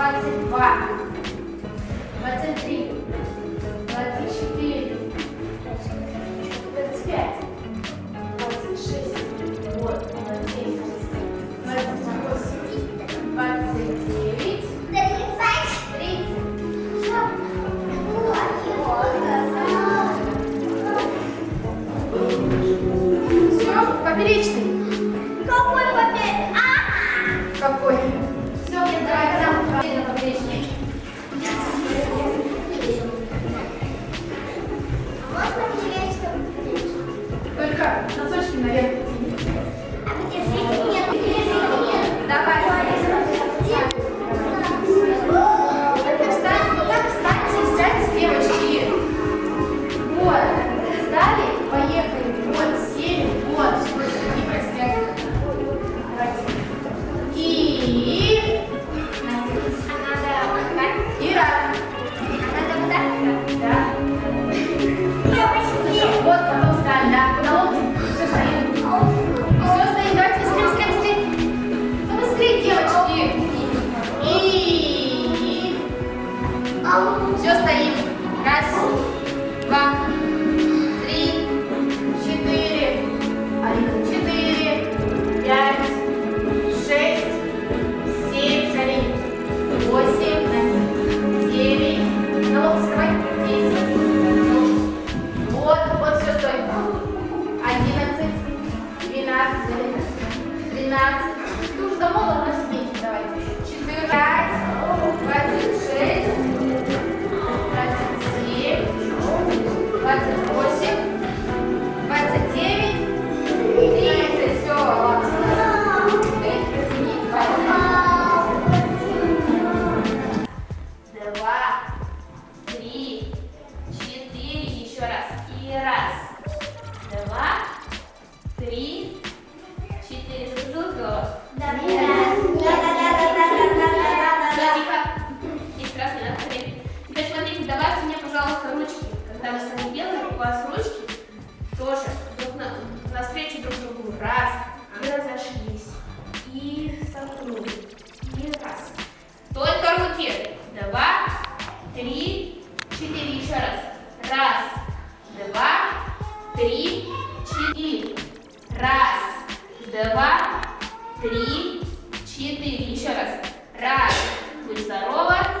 двадцать два, двадцать три, двадцать четыре, двадцать пять, двадцать шесть, вот, двадцать семь, двадцать восемь, двадцать девять, тридцать. Все, поперечный. пожалуйста, ручки. Когда вы сами делаете, у вас ручки тоже друг на, навстречу друг другу. Раз. И разошлись. И сомкнули. И раз. Только руки. Два, три, четыре. Еще раз. Раз, два, три, четыре. Раз, два, три, четыре. Еще раз. Раз. Будь здорова.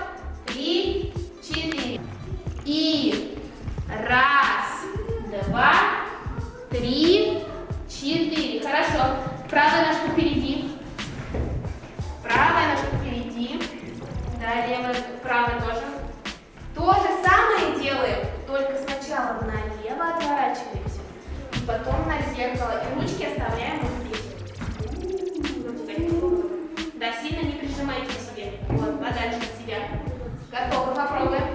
И раз, два, три, четыре. Хорошо. Правая ножка впереди. Правая ножка впереди. Да, левая, правая тоже. То же самое делаем, только сначала налево отворачиваемся, и потом на зеркало. И ручки оставляем вот здесь. Да, сильно не прижимайте к себе. Вот, подальше от себя. Готовы, попробуем.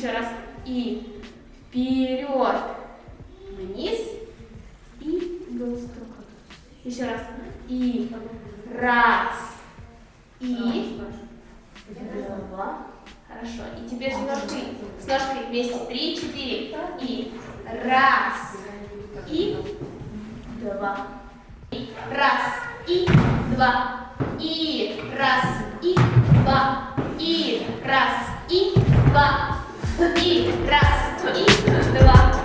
Еще раз. И вперед, вниз и галстук. Еще раз. И раз. И два. Хорошо. И теперь с ножкой, с ножкой вместе. Три, четыре. И раз. И два. И раз. И два. И раз. И два. И раз. И два. И раз. И два.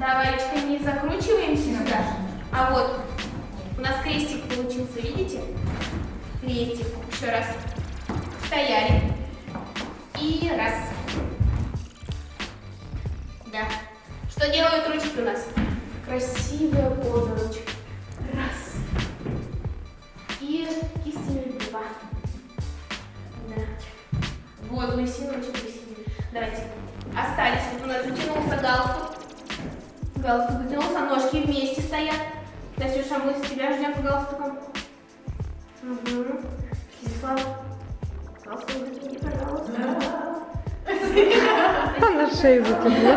Давай, не закручиваемся сюда. А вот у нас крестик получился, видите? Крестик. Еще раз. Стояли. И раз. Да. Что делают ручки у нас? Красивая поза ручек. Раз. И кистями два. Да. Вот, лысину ручек лысину. Давайте. Остались. Вот у нас затянулся галстук. Галстук затянулся, ножки вместе стоят. Настюша, мы с тебя ждем с галстуком. Угу. Кислав. Галстук затяни, пожалуйста. На шею затянула.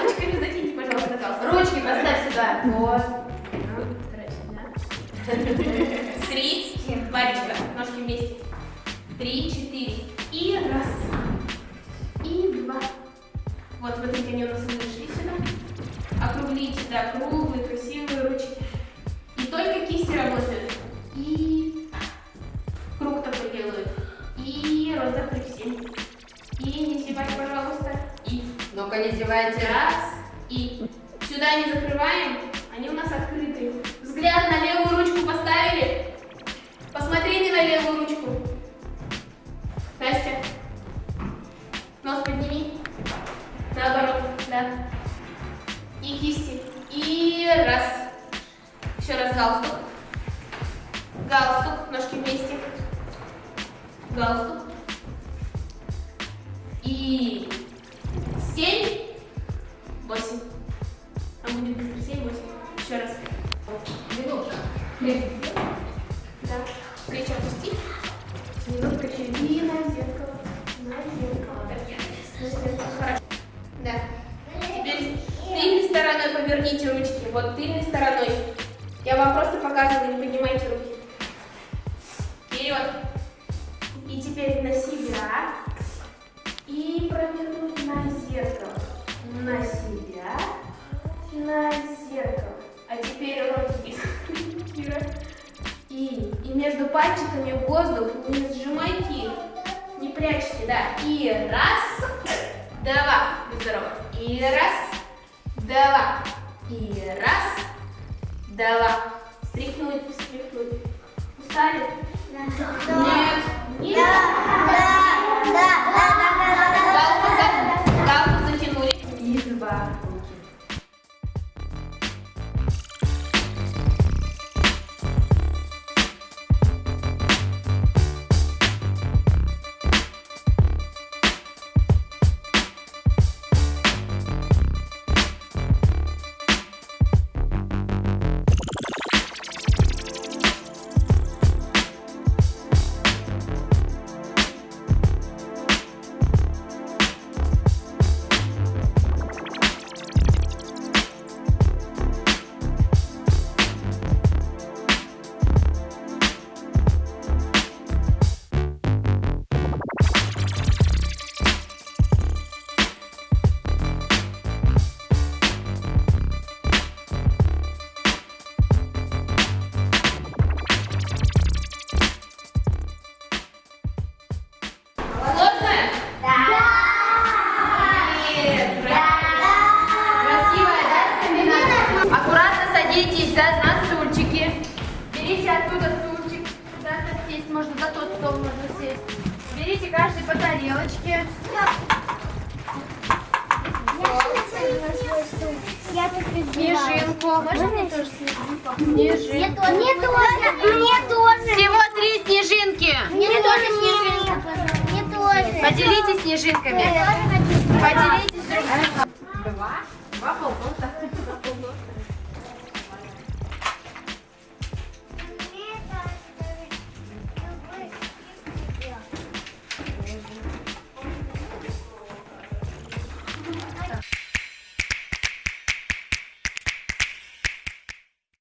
Ручками затяните, пожалуйста, галстук. Ручки поставь сюда. Вот. Три. Варечка, ножки вместе. Три, четыре. И раз. И два. Вот, смотрите, они у нас. Округлите, да, круглые, красивые ручки. И только кисти работают. И круг такой делают. И закрыть всем. И не зевать, пожалуйста. И Ну-ка, не зевайте. раз. И сюда не закрываем, они у нас открыты. Взгляд на левую ручку поставили. Посмотрите на левую ручку. Настя, нос подними. Наоборот, да. И кисти. Галстук. Галстук, ножки вместе. Галстук. И семь, восемь. А будет быстро семь, восемь. Еще раз. Минутка. Да. Плечи опусти. Немножко через и на зеркало. На зеркало. На зеркало. Хорошо. Да. Теперь тыльной стороной поверните ручки. Вот тыльной стороной. Я вам просто показываю, не поднимайте руки. Вперед. И теперь на себя. И провернуть на зеркало. На себя. На зеркало. А теперь Кира. И, и между пальчиками воздух не сжимайте их. Не прячьте, да. И раз, два. Будь здорова. И раз, два. И раз, два. Стряхнуть, встряхнуть. Устали? Нет. Нет. Галстук На стульчики. Берите оттуда стульчик. Сюда сесть можно, за тот стол можно сесть. Берите каждый по тарелочке. Я тут Снежинку. Можно мне тоже снежинку? Снежинку. Мне тоже. Мне тоже. Всего три снежинки. Мне, тоже снежинка. Мне тоже. Поделитесь снежинками. Поделитесь. Два. Два полкота.